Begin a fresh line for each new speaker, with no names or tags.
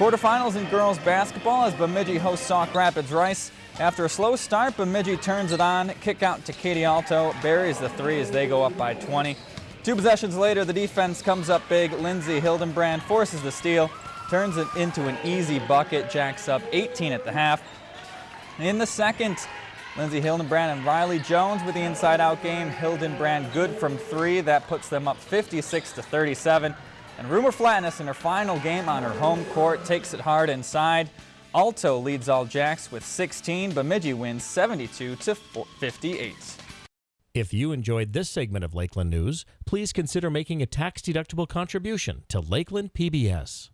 Quarterfinals in girls basketball as Bemidji hosts Sauk Rapids Rice. After a slow start, Bemidji turns it on. Kick out to Katie Alto. Buries the three as they go up by 20. Two possessions later, the defense comes up big. Lindsay Hildenbrand forces the steal, turns it into an easy bucket. Jacks up 18 at the half. In the second, Lindsay Hildenbrand and Riley Jones with the inside-out game. Hildenbrand good from three. That puts them up 56 to 37. And Rumor Flatness in her final game on her home court takes it hard inside. Alto leads all Jacks with 16. Bemidji wins 72 to 58.
If you enjoyed this segment of Lakeland News, please consider making a tax-deductible contribution to Lakeland PBS.